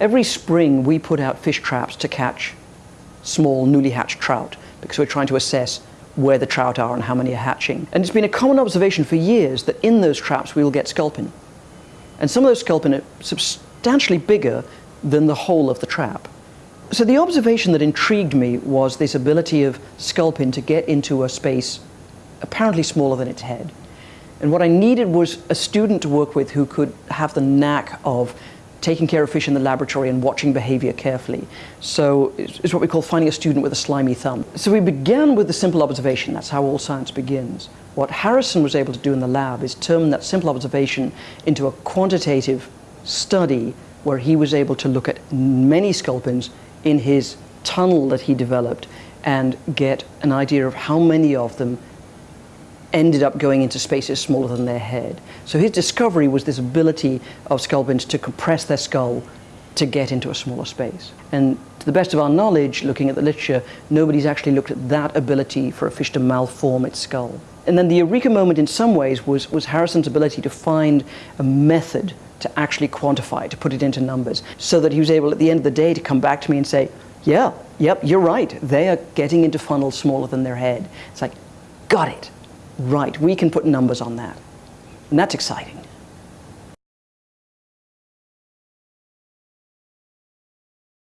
Every spring we put out fish traps to catch small newly hatched trout because we're trying to assess where the trout are and how many are hatching. And it's been a common observation for years that in those traps we will get sculpin. And some of those sculpin are substantially bigger than the whole of the trap. So the observation that intrigued me was this ability of sculpin to get into a space apparently smaller than its head. And what I needed was a student to work with who could have the knack of taking care of fish in the laboratory and watching behavior carefully. So it's what we call finding a student with a slimy thumb. So we began with the simple observation. That's how all science begins. What Harrison was able to do in the lab is turn that simple observation into a quantitative study where he was able to look at many sculpins in his tunnel that he developed and get an idea of how many of them ended up going into spaces smaller than their head. So his discovery was this ability of sculpins to compress their skull to get into a smaller space. And to the best of our knowledge, looking at the literature, nobody's actually looked at that ability for a fish to malform its skull. And then the eureka moment in some ways was, was Harrison's ability to find a method to actually quantify to put it into numbers, so that he was able at the end of the day to come back to me and say, yeah, yep, you're right. They are getting into funnels smaller than their head. It's like, got it. Right, we can put numbers on that. And that's exciting.